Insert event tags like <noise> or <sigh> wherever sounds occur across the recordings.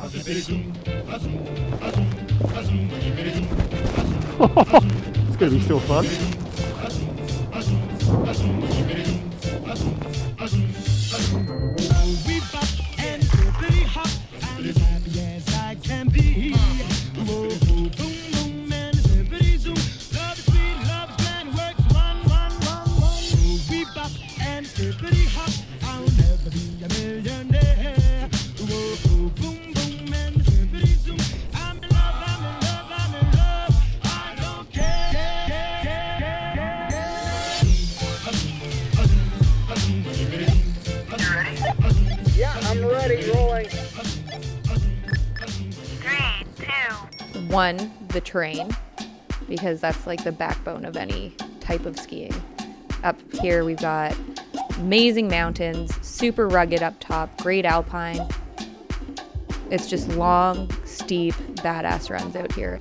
it's gonna be One, the terrain, because that's like the backbone of any type of skiing. Up here, we've got amazing mountains, super rugged up top, great alpine. It's just long, steep, badass runs out here.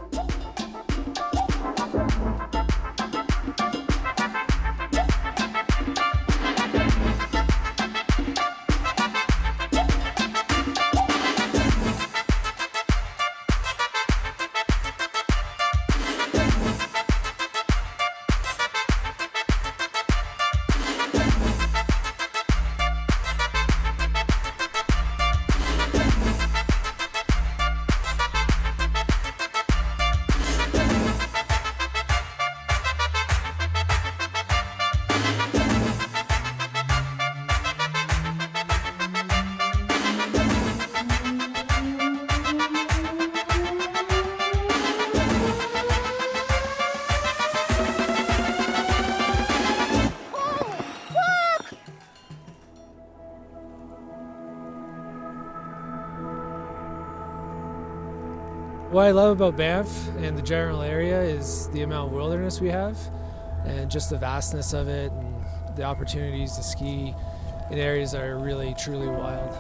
What I love about Banff and the general area is the amount of wilderness we have and just the vastness of it and the opportunities to ski in areas that are really, truly wild.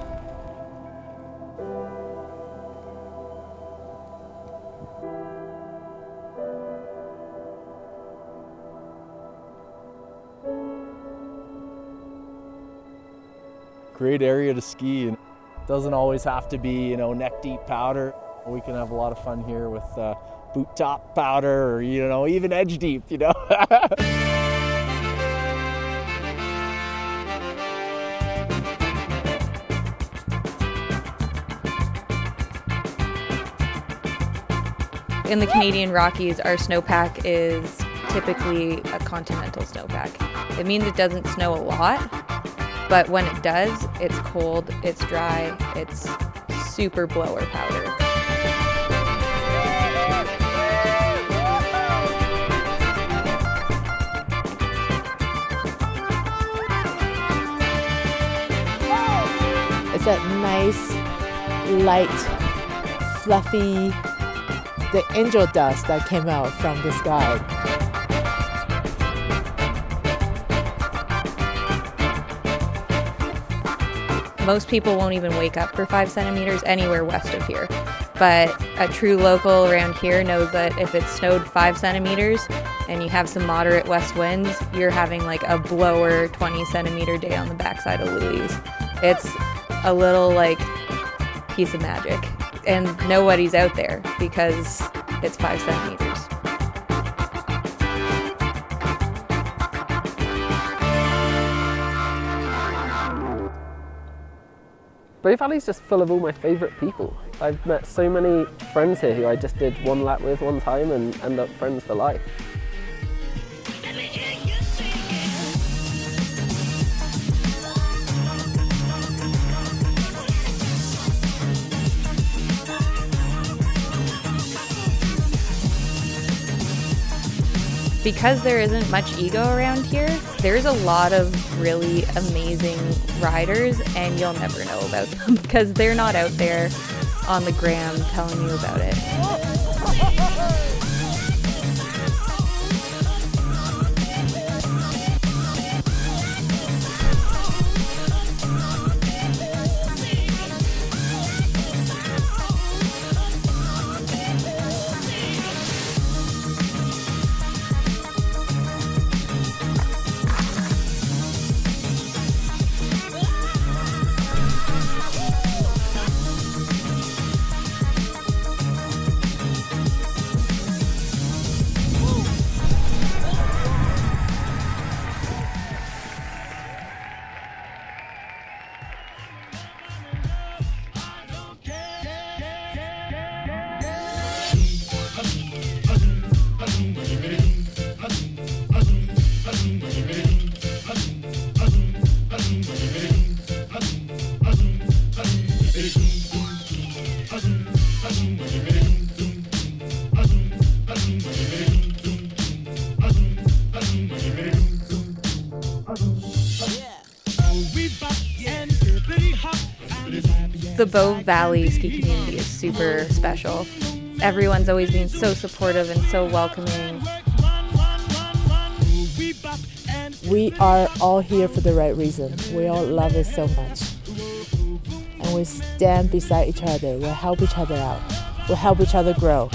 great area to ski and doesn't always have to be you know neck deep powder we can have a lot of fun here with uh, boot top powder or you know even edge deep you know <laughs> In the Canadian Rockies, our snowpack is typically a continental snowpack. It means it doesn't snow a lot, but when it does, it's cold, it's dry, it's super blower powder. That nice, light, fluffy, the angel dust that came out from the sky. Most people won't even wake up for five centimeters anywhere west of here. But a true local around here knows that if it snowed five centimeters and you have some moderate west winds, you're having like a blower 20 centimeter day on the backside of Louise. It's a little like piece of magic. And nobody's out there because it's five centimeters. Bow Valley's just full of all my favourite people. I've met so many friends here who I just did one lap with one time and end up friends for life. Because there isn't much ego around here, there's a lot of really amazing riders, and you'll never know about them <laughs> because they're not out there on the gram telling you about it. The Bow Valley ski community is super special. Everyone's always been so supportive and so welcoming. We are all here for the right reason. We all love it so much. And we stand beside each other. We help each other out. We help each other grow.